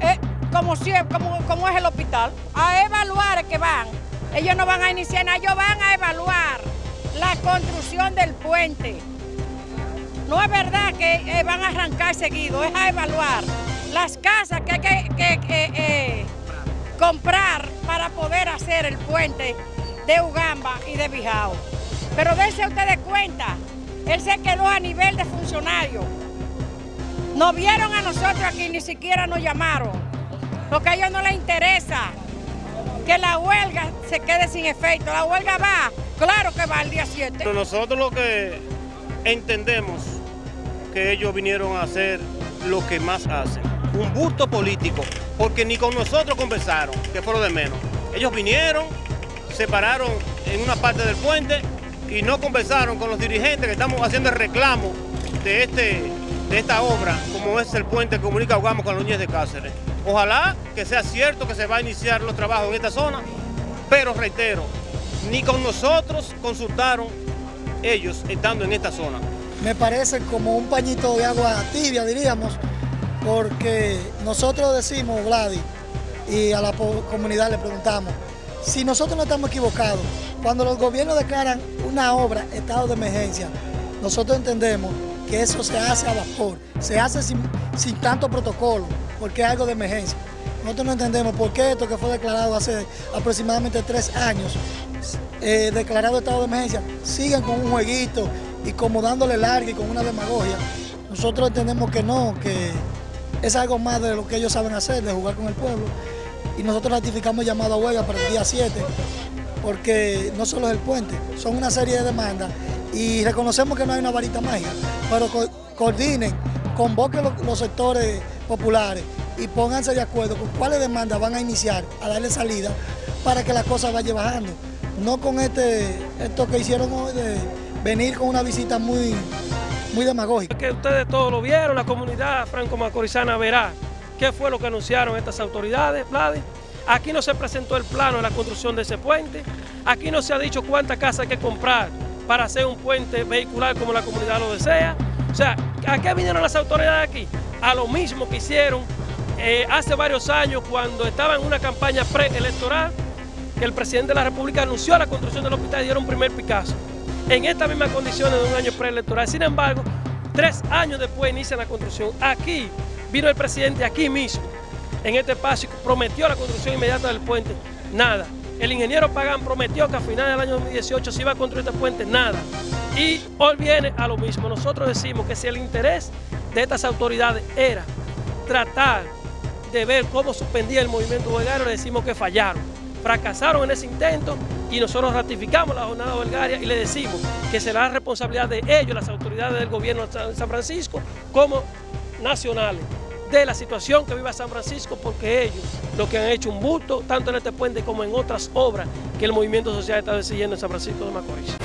eh, como, es el hospital, a evaluar que van. Ellos no van a iniciar nada, ellos van a evaluar la construcción del puente. No es verdad que eh, van a arrancar seguido, es a evaluar las casas que hay que, eh, comprar para poder hacer el puente de Ugamba y de Bijao. Pero dense ustedes cuenta, él se quedó a nivel de funcionario. No vieron a nosotros aquí, ni siquiera nos llamaron, porque a ellos no les interesa que la huelga se quede sin efecto. La huelga va, claro que va el día 7. Pero nosotros lo que entendemos que ellos vinieron a hacer lo que más hacen, un busto político, porque ni con nosotros conversaron, que fue lo de menos. Ellos vinieron, se pararon en una parte del puente y no conversaron con los dirigentes que estamos haciendo el reclamo de, este, esta obra, como es el puente que comunica Ugamo con Núñez de Cáceres. Ojalá que sea cierto que se va a iniciar los trabajos en esta zona, pero reitero, ni con nosotros consultaron ellos estando en esta zona. Me parece como un pañito de agua tibia, diríamos, porque nosotros decimos, Vladi, y a la comunidad le preguntamos, si nosotros no estamos equivocados, cuando los gobiernos declaran una obra, estado de emergencia, nosotros entendemos que eso se hace a vapor, se hace sin, sin tanto protocolo, porque es algo de emergencia. Nosotros no entendemos por qué esto que fue declarado hace aproximadamente tres años, eh, declarado estado de emergencia, siguen con un jueguito y como dándole larga y con una demagogia. Nosotros entendemos que no, que es algo más de lo que ellos saben hacer, de jugar con el pueblo. Y nosotros ratificamos llamado a huelga para el día 7, porque no solo es el puente, son una serie de demandas y reconocemos que no hay una varita mágica, pero coordinen, convoquen los sectores populares y pónganse de acuerdo con cuáles demandas van a iniciar a darle salida para que la cosa vaya bajando. No con este, esto que hicieron hoy de venir con una visita muy, muy demagógica. Que ustedes todos lo vieron, la comunidad franco-macorizana verá qué fue lo que anunciaron estas autoridades, Vladi. Aquí no se presentó el plano de la construcción de ese puente, aquí no se ha dicho cuántas casas hay que comprar para hacer un puente vehicular como la comunidad lo desea. O sea, ¿a qué vinieron las autoridades aquí? A lo mismo que hicieron eh, hace varios años cuando estaba en una campaña preelectoral, el presidente de la República anunció la construcción del hospital y dieron un primer Picasso. En estas mismas condiciones de un año preelectoral. Sin embargo, tres años después inicia la construcción. Aquí vino el presidente, aquí mismo, en este espacio, prometió la construcción inmediata del puente. Nada. El ingeniero Pagán prometió que a finales del año 2018 se iba a construir este puente. Nada. Y hoy viene a lo mismo. Nosotros decimos que si el interés de estas autoridades era tratar de ver cómo suspendía el movimiento huelgario, le decimos que fallaron. Fracasaron en ese intento y nosotros ratificamos la jornada huelgaria y le decimos que será responsabilidad de ellos, las autoridades del gobierno de San Francisco, como nacionales, de la situación que vive San Francisco, porque ellos lo que han hecho un bulto, tanto en este puente como en otras obras que el movimiento social está decidiendo en San Francisco de Macorís.